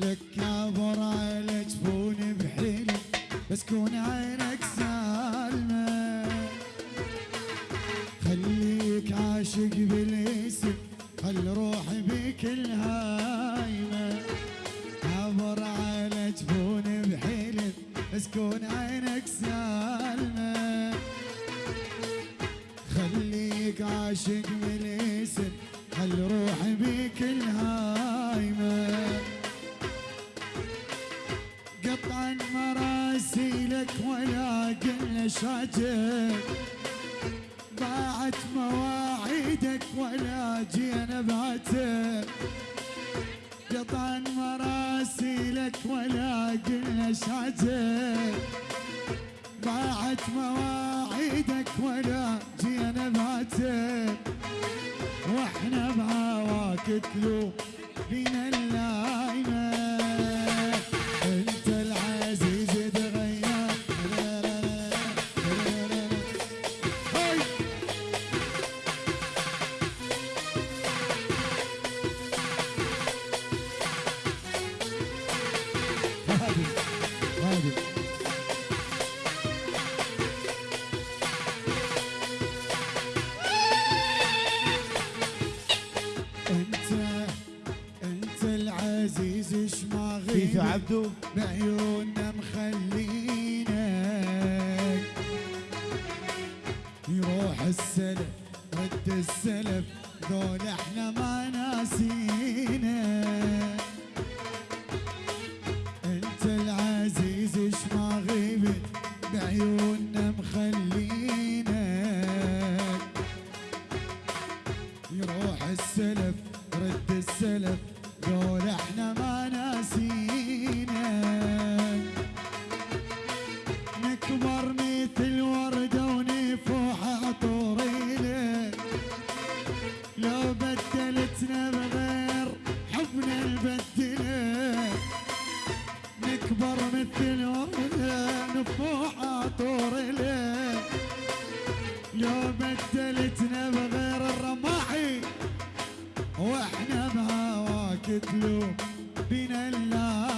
لك كابر على جفوني بحيلي بس كون عينك سالمة. خليك عاشق بالاسم خل روحي بك الهايمة. كابر على جفوني بحيلي بس كون عينك سالمة. خليك عاشق بالاسم خل روحي بك الهايمة. ولا قلنا شاجر. ضاعت مواعيدك ولا جينا بعتر قطعا مراسيلك ولا قلنا شاجر. ضاعت مواعيدك ولا جينا بعتر وإحنا بهواك تلوم بينا اللايمه ما فيفي غيب عبدو؟ بعيوننا مخلينك يروح السلف رد السلف ذول إحنا ما ناسينا. أنت العزيز اش ما غيبت؟ بعيوننا مخلينك يروح السلف رد السلف دول إحنا ما ناسينا تلوم بنا اللايمة